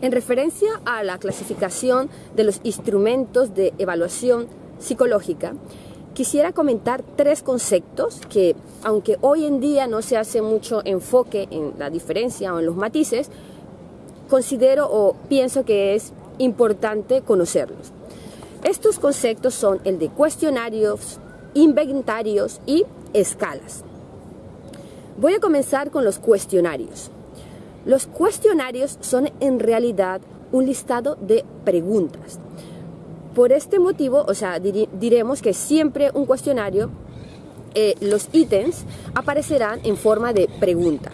En referencia a la clasificación de los instrumentos de evaluación psicológica, quisiera comentar tres conceptos que, aunque hoy en día no se hace mucho enfoque en la diferencia o en los matices, considero o pienso que es importante conocerlos. Estos conceptos son el de cuestionarios, inventarios y escalas. Voy a comenzar con los cuestionarios. Los cuestionarios son en realidad un listado de preguntas. Por este motivo, o sea, diremos que siempre un cuestionario, eh, los ítems aparecerán en forma de pregunta.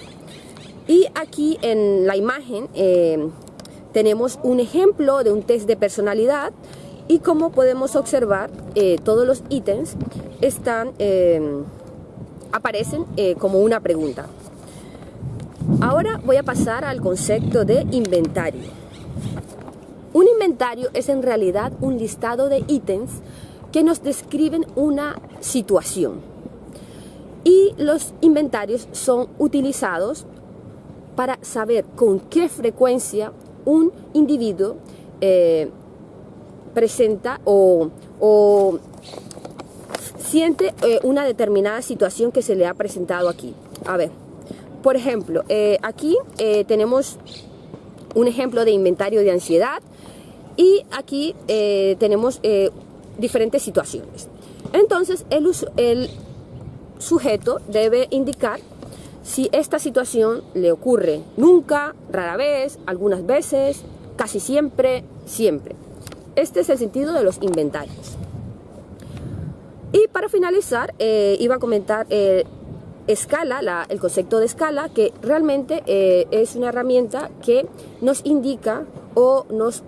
Y aquí en la imagen eh, tenemos un ejemplo de un test de personalidad y como podemos observar, eh, todos los ítems están, aparecen como una pregunta. Ahora voy a pasar al concepto de inventario. Un inventario es en realidad un listado de ítems que nos describen una situación. Y los inventarios son utilizados para saber con qué frecuencia un individuo eh, presenta o, siente eh, una determinada situación que se le ha presentado aquí. A ver, por ejemplo, eh, aquí eh, tenemos un ejemplo de inventario de ansiedad y aquí eh, tenemos diferentes situaciones. Entonces, el, el sujeto debe indicar si esta situación le ocurre nunca, rara vez, algunas veces, casi siempre, siempre. Este es el sentido de los inventarios. Y para finalizar, iba a comentar escala, el concepto de escala, que realmente eh, es una herramienta que nos indica o nos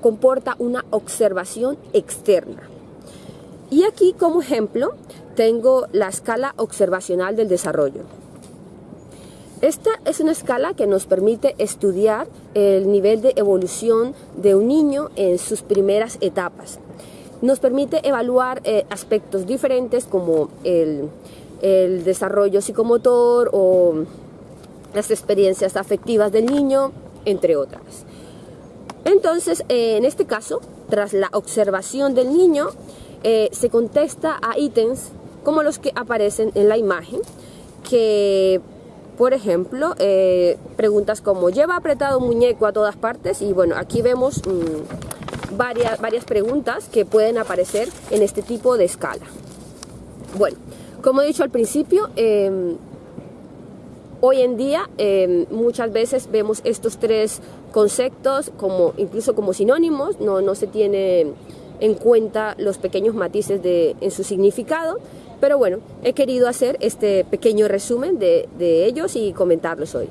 comporta una observación externa. Y aquí como ejemplo tengo la escala observacional del desarrollo. Esta es una escala que nos permite estudiar el nivel de evolución de un niño en sus primeras etapas. Nos permite evaluar eh, aspectos diferentes como el, el desarrollo psicomotor o las experiencias afectivas del niño, entre otras. Entonces, eh, en este caso, tras la observación del niño, eh, se contesta a ítems como los que aparecen en la imagen, que, por ejemplo, eh, preguntas como ¿lleva apretado un muñeco a todas partes? Y bueno, aquí vemos mm, varias, varias preguntas que pueden aparecer en este tipo de escala. Bueno, como he dicho al principio, em, hoy en día em, muchas veces vemos estos tres conceptos como incluso como sinónimos, no, no se tiene en cuenta los pequeños matices de, en su significado, pero bueno, he querido hacer este pequeño resumen de, de ellos y comentarlos hoy.